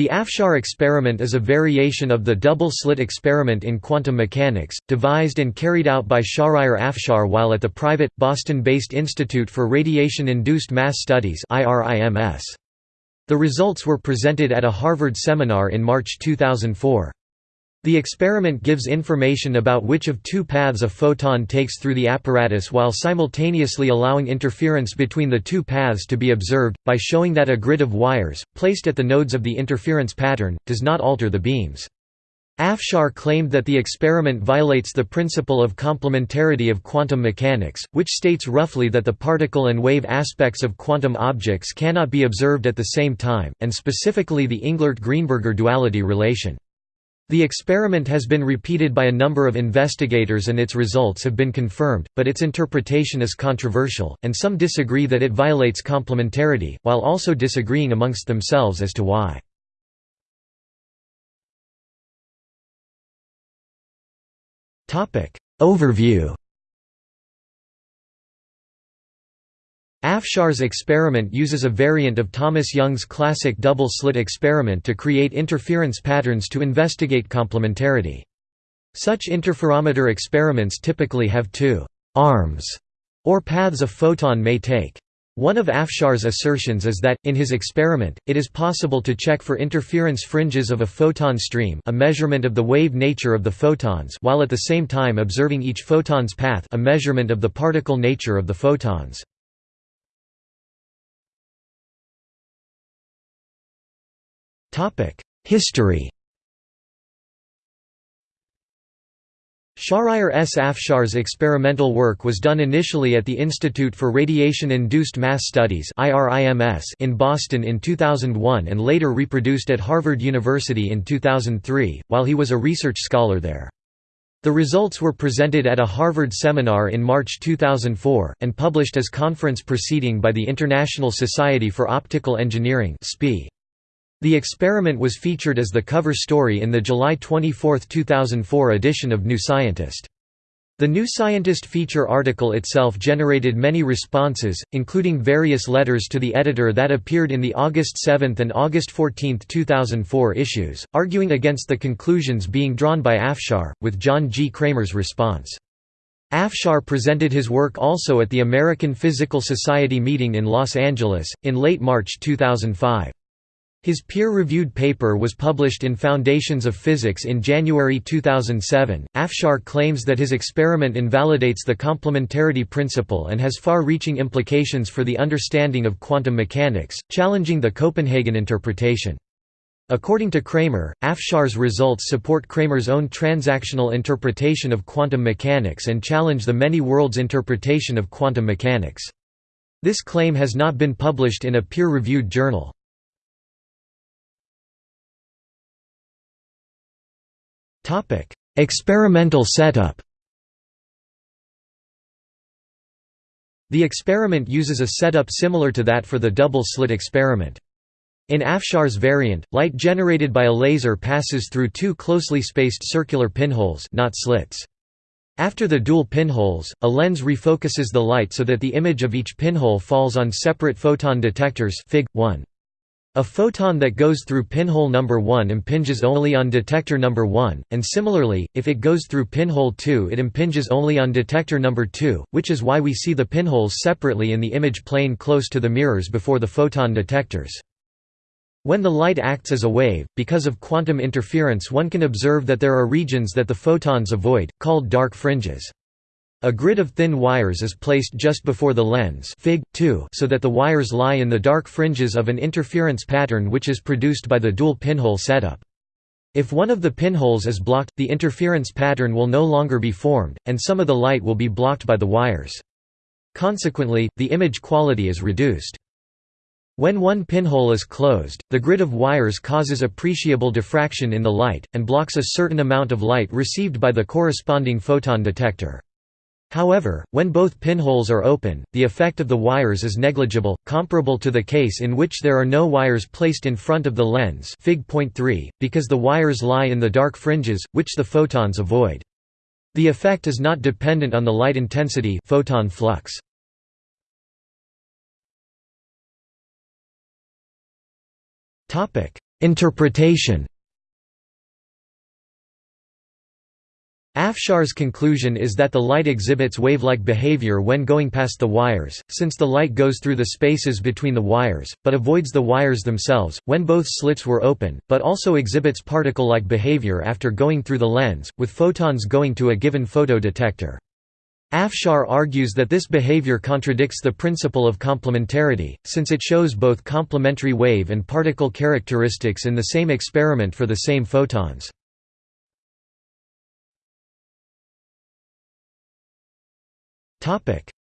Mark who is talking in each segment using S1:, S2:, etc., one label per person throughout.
S1: The Afshar experiment is a variation of the double-slit experiment in quantum mechanics, devised and carried out by Shahryar Afshar while at the private, Boston-based Institute for Radiation-Induced Mass Studies The results were presented at a Harvard seminar in March 2004. The experiment gives information about which of two paths a photon takes through the apparatus while simultaneously allowing interference between the two paths to be observed, by showing that a grid of wires, placed at the nodes of the interference pattern, does not alter the beams. Afshar claimed that the experiment violates the principle of complementarity of quantum mechanics, which states roughly that the particle and wave aspects of quantum objects cannot be observed at the same time, and specifically the Englert–Greenberger duality relation. The experiment has been repeated by a number of investigators and its results have been confirmed, but its interpretation is controversial, and some disagree that it violates complementarity, while also disagreeing amongst themselves as to why. Overview Afshar's experiment uses a variant of Thomas Young's classic double-slit experiment to create interference patterns to investigate complementarity. Such interferometer experiments typically have two «arms» or paths a photon may take. One of Afshar's assertions is that, in his experiment, it is possible to check for interference fringes of a photon stream a measurement of the wave nature of the photons while at the same time observing each photon's path a measurement of the particle nature of the photons. History Shahryar S. Afshar's experimental work was done initially at the Institute for Radiation-Induced Mass Studies in Boston in 2001 and later reproduced at Harvard University in 2003, while he was a research scholar there. The results were presented at a Harvard seminar in March 2004, and published as conference proceeding by the International Society for Optical Engineering SPI. The experiment was featured as the cover story in the July 24, 2004 edition of New Scientist. The New Scientist feature article itself generated many responses, including various letters to the editor that appeared in the August 7 and August 14, 2004 issues, arguing against the conclusions being drawn by Afshar, with John G. Cramer's response. Afshar presented his work also at the American Physical Society meeting in Los Angeles, in late March 2005. His peer-reviewed paper was published in Foundations of Physics in January 2007. Afshar claims that his experiment invalidates the complementarity principle and has far-reaching implications for the understanding of quantum mechanics, challenging the Copenhagen interpretation. According to Cramer, Afshar's results support Cramer's own transactional interpretation of quantum mechanics and challenge the many worlds interpretation of quantum mechanics. This claim has not been published in a peer-reviewed journal. Experimental setup The experiment uses a setup similar to that for the double-slit experiment. In Afshar's variant, light generated by a laser passes through two closely spaced circular pinholes not slits. After the dual pinholes, a lens refocuses the light so that the image of each pinhole falls on separate photon detectors Fig. 1. A photon that goes through pinhole number 1 impinges only on detector number 1, and similarly, if it goes through pinhole 2 it impinges only on detector number 2, which is why we see the pinholes separately in the image plane close to the mirrors before the photon detectors. When the light acts as a wave, because of quantum interference one can observe that there are regions that the photons avoid, called dark fringes. A grid of thin wires is placed just before the lens Fig. 2 so that the wires lie in the dark fringes of an interference pattern which is produced by the dual pinhole setup. If one of the pinholes is blocked, the interference pattern will no longer be formed, and some of the light will be blocked by the wires. Consequently, the image quality is reduced. When one pinhole is closed, the grid of wires causes appreciable diffraction in the light, and blocks a certain amount of light received by the corresponding photon detector. However, when both pinholes are open, the effect of the wires is negligible, comparable to the case in which there are no wires placed in front of the lens Fig. 3, because the wires lie in the dark fringes, which the photons avoid. The effect is not dependent on the light intensity photon flux. Interpretation Afshar's conclusion is that the light exhibits wave-like behavior when going past the wires, since the light goes through the spaces between the wires, but avoids the wires themselves, when both slits were open, but also exhibits particle-like behavior after going through the lens, with photons going to a given photodetector. Afshar argues that this behavior contradicts the principle of complementarity, since it shows both complementary wave and particle characteristics in the same experiment for the same photons.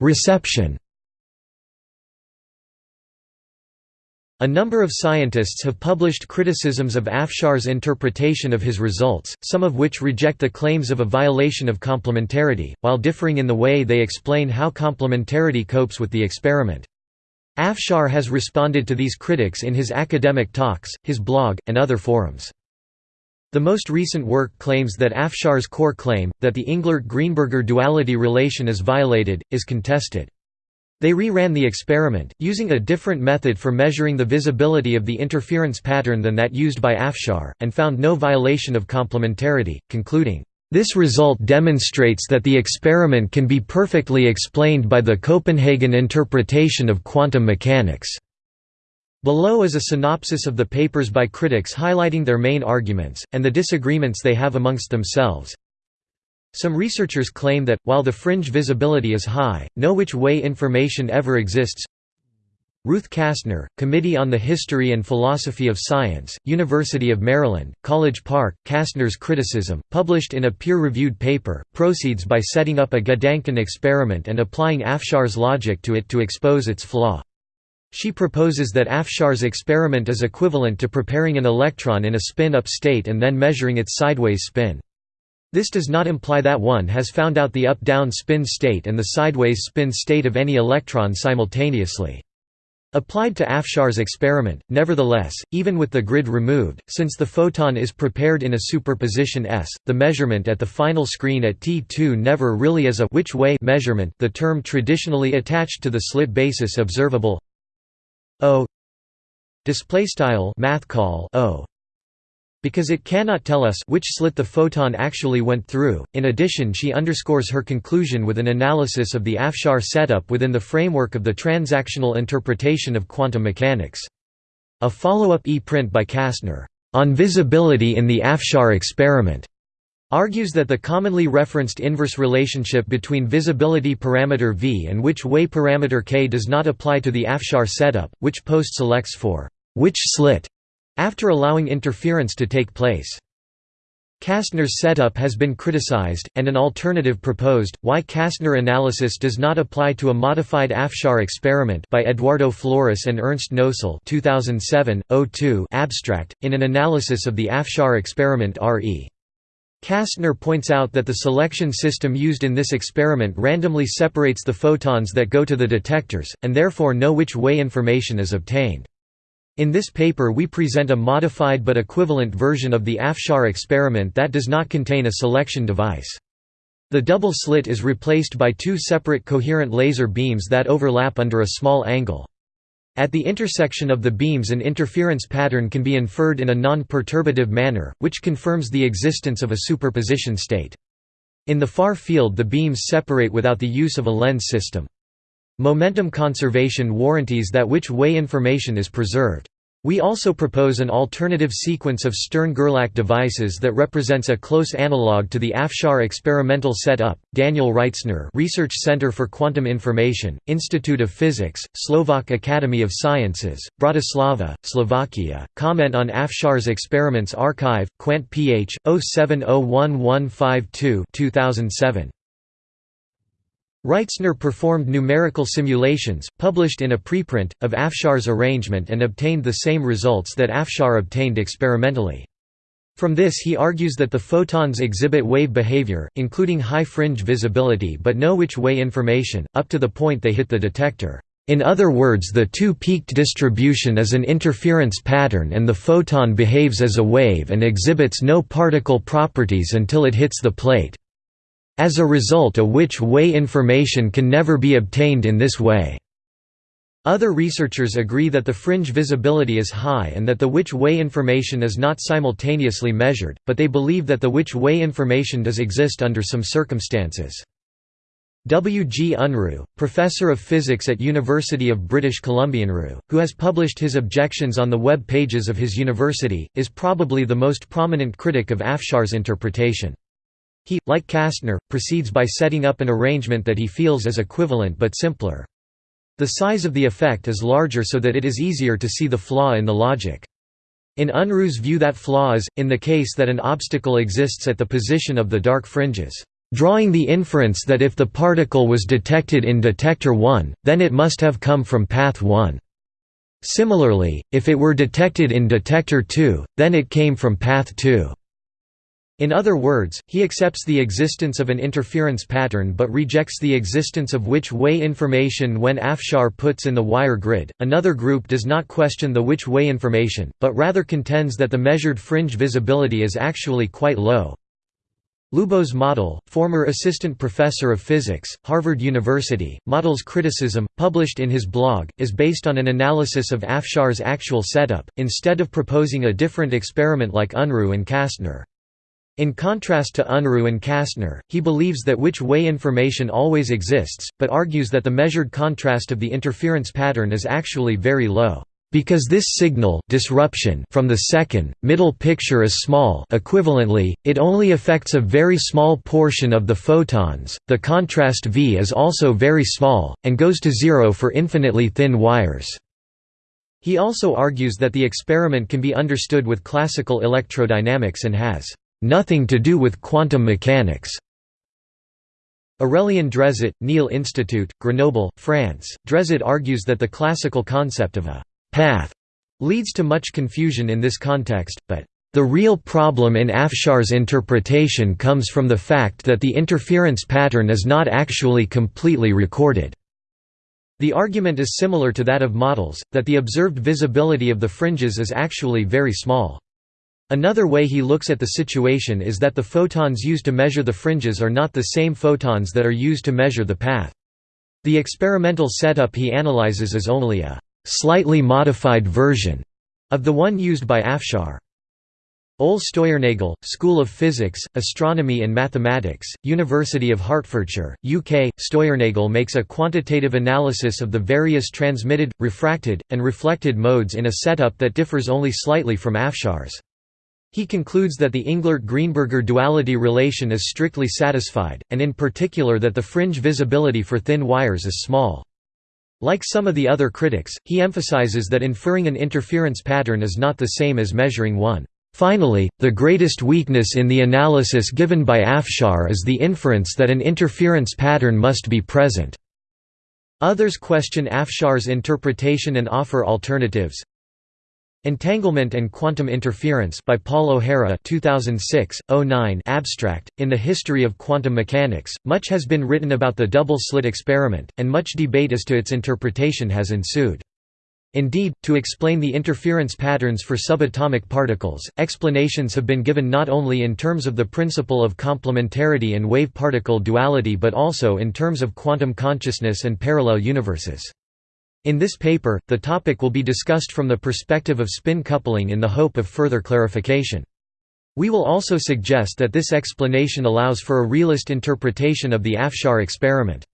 S1: Reception A number of scientists have published criticisms of Afshar's interpretation of his results, some of which reject the claims of a violation of complementarity, while differing in the way they explain how complementarity copes with the experiment. Afshar has responded to these critics in his academic talks, his blog, and other forums. The most recent work claims that Afshar's core claim, that the Englert–Greenberger duality relation is violated, is contested. They re-ran the experiment, using a different method for measuring the visibility of the interference pattern than that used by Afshar, and found no violation of complementarity, concluding, "...this result demonstrates that the experiment can be perfectly explained by the Copenhagen interpretation of quantum mechanics." Below is a synopsis of the papers by critics highlighting their main arguments, and the disagreements they have amongst themselves. Some researchers claim that, while the fringe visibility is high, no which way information ever exists. Ruth Kastner, Committee on the History and Philosophy of Science, University of Maryland, College Park, Kastner's criticism, published in a peer-reviewed paper, proceeds by setting up a Gedanken experiment and applying Afshar's logic to it to expose its flaw. She proposes that Afshar's experiment is equivalent to preparing an electron in a spin-up state and then measuring its sideways spin. This does not imply that one has found out the up-down spin state and the sideways spin state of any electron simultaneously. Applied to Afshar's experiment, nevertheless, even with the grid removed, since the photon is prepared in a superposition S, the measurement at the final screen at T2 never really is a which way measurement the term traditionally attached to the slit basis observable O display style math call O because it cannot tell us which slit the photon actually went through. In addition, she underscores her conclusion with an analysis of the Afshar setup within the framework of the transactional interpretation of quantum mechanics. A follow-up e-print by Kastner, On Visibility in the Afshar Experiment, argues that the commonly referenced inverse relationship between visibility parameter v and which way parameter k does not apply to the Afshar setup, which post selects for which slit after allowing interference to take place. Kastner's setup has been criticized, and an alternative proposed, why Kastner analysis does not apply to a modified Afshar experiment by Eduardo Flores and Ernst Knoesel 2007, abstract, in an analysis of the Afshar experiment R.E. Kastner points out that the selection system used in this experiment randomly separates the photons that go to the detectors, and therefore know which way information is obtained. In this paper we present a modified but equivalent version of the Afshar experiment that does not contain a selection device. The double slit is replaced by two separate coherent laser beams that overlap under a small angle. At the intersection of the beams an interference pattern can be inferred in a non-perturbative manner, which confirms the existence of a superposition state. In the far field the beams separate without the use of a lens system. Momentum conservation warranties that which way information is preserved. We also propose an alternative sequence of Stern-Gerlach devices that represents a close analog to the Afshar experimental setup. Daniel Reitzner, Research Center for Quantum Information, Institute of Physics, Slovak Academy of Sciences, Bratislava, Slovakia. Comment on Afshar's experiments archive, Quant Ph. 07011152 2007. Reitzner performed numerical simulations, published in a preprint, of Afshar's arrangement and obtained the same results that Afshar obtained experimentally. From this he argues that the photons exhibit wave behavior, including high fringe visibility but no which way information, up to the point they hit the detector. In other words the two-peaked distribution is an interference pattern and the photon behaves as a wave and exhibits no particle properties until it hits the plate. As a result a which way information can never be obtained in this way. Other researchers agree that the fringe visibility is high and that the which way information is not simultaneously measured, but they believe that the which way information does exist under some circumstances. W. G. Unruh, professor of physics at University of British Columbia Unruh, who has published his objections on the web pages of his university, is probably the most prominent critic of Afshar's interpretation. He, like Kastner, proceeds by setting up an arrangement that he feels is equivalent but simpler. The size of the effect is larger so that it is easier to see the flaw in the logic. In Unruh's view that flaw is, in the case that an obstacle exists at the position of the dark fringes, drawing the inference that if the particle was detected in detector 1, then it must have come from path 1. Similarly, if it were detected in detector 2, then it came from path 2. In other words, he accepts the existence of an interference pattern but rejects the existence of which way information when Afshar puts in the wire grid. Another group does not question the which way information, but rather contends that the measured fringe visibility is actually quite low. Lubos Motl, former assistant professor of physics, Harvard University, Motl's criticism, published in his blog, is based on an analysis of Afshar's actual setup, instead of proposing a different experiment like Unruh and Kastner. In contrast to Unruh and Kastner, he believes that which way information always exists, but argues that the measured contrast of the interference pattern is actually very low. Because this signal disruption from the second, middle picture is small equivalently, it only affects a very small portion of the photons, the contrast V is also very small, and goes to zero for infinitely thin wires. He also argues that the experiment can be understood with classical electrodynamics and has nothing to do with quantum mechanics. Aurélien Drezet, Néel Institute, Grenoble, France. Drezet argues that the classical concept of a path leads to much confusion in this context, but the real problem in Afshar's interpretation comes from the fact that the interference pattern is not actually completely recorded. The argument is similar to that of Motl's, that the observed visibility of the fringes is actually very small. Another way he looks at the situation is that the photons used to measure the fringes are not the same photons that are used to measure the path. The experimental setup he analyzes is only a slightly modified version of the one used by Afshar. Ole Steuernagel, School of Physics, Astronomy and Mathematics, University of Hertfordshire, UK. Steuernagel makes a quantitative analysis of the various transmitted, refracted, and reflected modes in a setup that differs only slightly from Afshar's. He concludes that the Englert–Greenberger duality relation is strictly satisfied, and in particular that the fringe visibility for thin wires is small. Like some of the other critics, he emphasizes that inferring an interference pattern is not the same as measuring one. Finally, the greatest weakness in the analysis given by Afshar is the inference that an interference pattern must be present. Others question Afshar's interpretation and offer alternatives. Entanglement and Quantum Interference by Paul O'Hara 2006, 09 abstract. In the history of quantum mechanics, much has been written about the double-slit experiment, and much debate as to its interpretation has ensued. Indeed, to explain the interference patterns for subatomic particles, explanations have been given not only in terms of the principle of complementarity and wave-particle duality but also in terms of quantum consciousness and parallel universes. In this paper, the topic will be discussed from the perspective of spin coupling in the hope of further clarification. We will also suggest that this explanation allows for a realist interpretation of the Afshar experiment.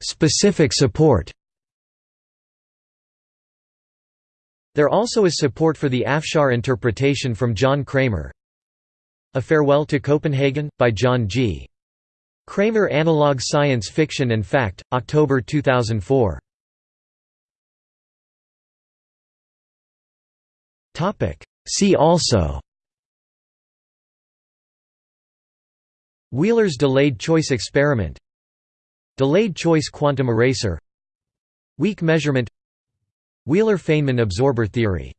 S1: Specific support There also is support for the Afshar interpretation from John Cramer. A Farewell to Copenhagen, by John G. Cramer Analog Science Fiction and Fact, October 2004. See also. Wheeler's delayed choice experiment. Delayed choice quantum eraser. Weak measurement. Wheeler-Feynman absorber theory